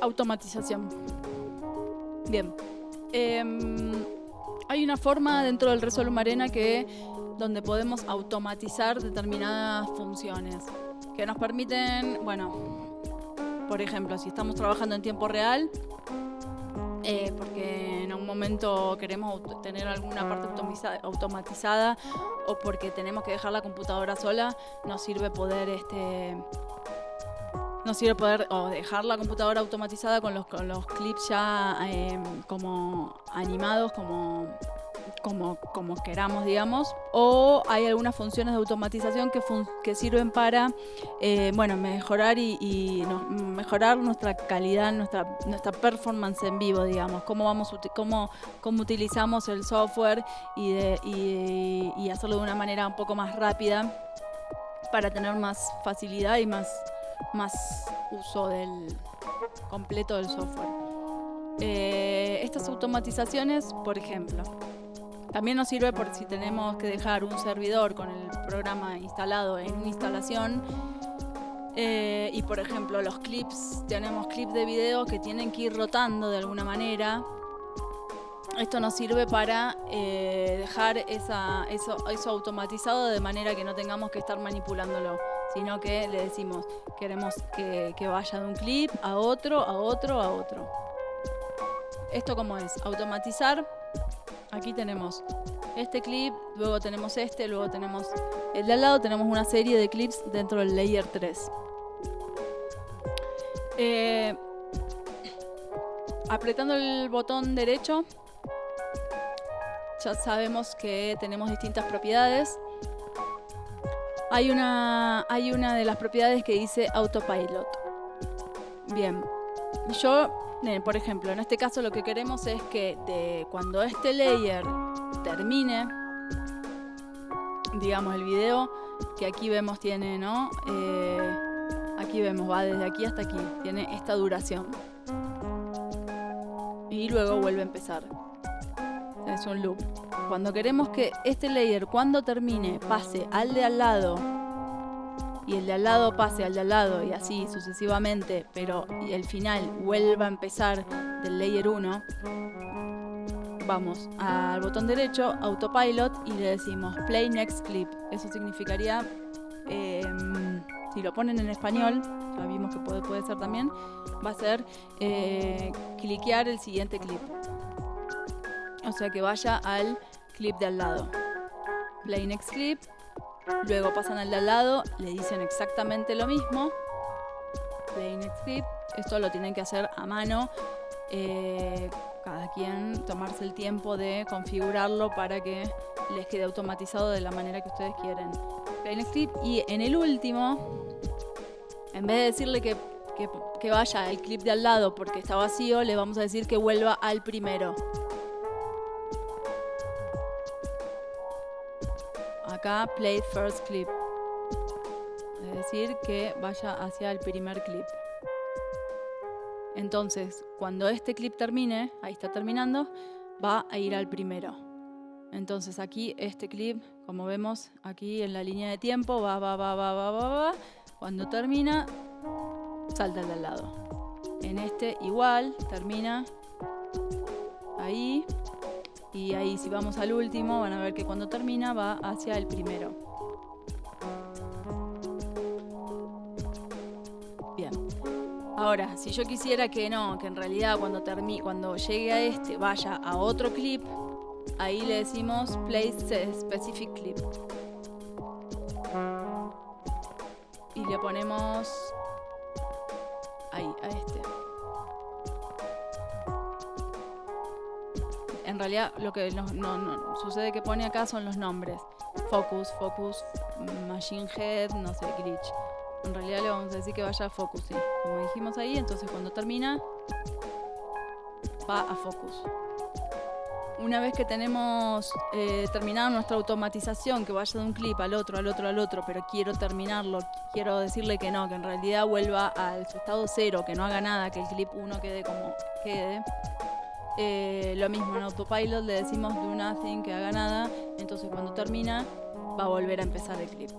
Automatización. Bien. Em, hay una forma dentro del Resolve Arena que donde podemos automatizar determinadas funciones que nos permiten, bueno, por ejemplo, si estamos trabajando en tiempo real, eh, porque en un momento queremos tener alguna parte automatizada o porque tenemos que dejar la computadora sola, nos sirve poder este nos sirve poder o dejar la computadora automatizada con los, con los clips ya eh, como animados, como como, queramos, digamos, o hay algunas funciones de automatización que, que sirven para eh, bueno, mejorar y, mejorar nuestra calidad, nuestra, nuestra performance en vivo, digamos, cómo, vamos, cómo, cómo utilizamos el software y, de, y, hacerlo de una manera un poco más rápida para tener más facilidad y más, más uso del completo del software. Eh, estas automatizaciones, por ejemplo, también nos sirve por si tenemos que dejar un servidor con el programa instalado en una instalación. Eh, y por ejemplo, los clips, tenemos clips de video que tienen que ir rotando de alguna manera. Esto nos sirve para eh, dejar esa, eso, eso automatizado de manera que no tengamos que estar manipulándolo, sino que le decimos, queremos que, que vaya de un clip a otro, a otro, a otro. ¿Esto cómo es? Automatizar Aquí tenemos este clip, luego tenemos este, luego tenemos el de al lado, tenemos una serie de clips dentro del layer 3. Eh, apretando el botón derecho, ya sabemos que tenemos distintas propiedades. Hay una, hay una de las propiedades que dice autopilot. Bien, yo por ejemplo, en este caso lo que queremos es que de, cuando este layer termine, digamos el video, que aquí vemos tiene, ¿no? Eh, aquí vemos, va desde aquí hasta aquí, tiene esta duración. Y luego vuelve a empezar. Es un loop. Cuando queremos que este layer, cuando termine, pase al de al lado y el de al lado pase al de al lado y así sucesivamente, pero el final vuelva a empezar del layer 1, vamos al botón derecho, autopilot, y le decimos play next clip. Eso significaría, em, si lo ponen en español, ya vimos que puede, puede ser también, va a ser eh, cliquear el siguiente clip. O sea que vaya al clip de al lado. Play next clip, Luego pasan al de al lado, le dicen exactamente lo mismo. Play next clip. Esto lo tienen que hacer a mano. Eh, cada quien tomarse el tiempo de configurarlo para que les quede automatizado de la manera que ustedes quieren. Play next clip. Y en el último, en vez de decirle que, que vaya al clip de al lado porque está vacío, le vamos a decir que vuelva al primero. Acá play first clip. Es decir, que vaya hacia el primer clip. Entonces, cuando este clip termine, ahí está terminando, va a ir al primero. Entonces aquí este clip, como vemos aquí en la línea de tiempo, va, va, va, va, va, va, va. Cuando termina, salta al lado. En este igual, termina ahí y ahí si vamos al último van a ver que cuando termina va hacia el primero. Bien. Ahora, si yo quisiera que no, que en realidad cuando, termine, cuando llegue a este vaya a otro clip, ahí le decimos place specific clip. Y le ponemos ahí, a este. En realidad lo que no, sucede que pone acá son los nombres. Focus, Focus, Machine Head, no sé, Glitch. En realidad le vamos a decir que vaya a Focus, sí. Como dijimos ahí, entonces cuando termina, va a Focus. Una vez que tenemos eh, terminado nuestra automatización, que vaya de un clip al otro, al otro, al otro, pero quiero terminarlo, quiero decirle que no, que en realidad vuelva al estado cero, que no haga nada, que el clip 1 quede como quede, eh, lo mismo en autopilot le decimos do nothing, que haga nada, entonces cuando termina va a volver a empezar el clip.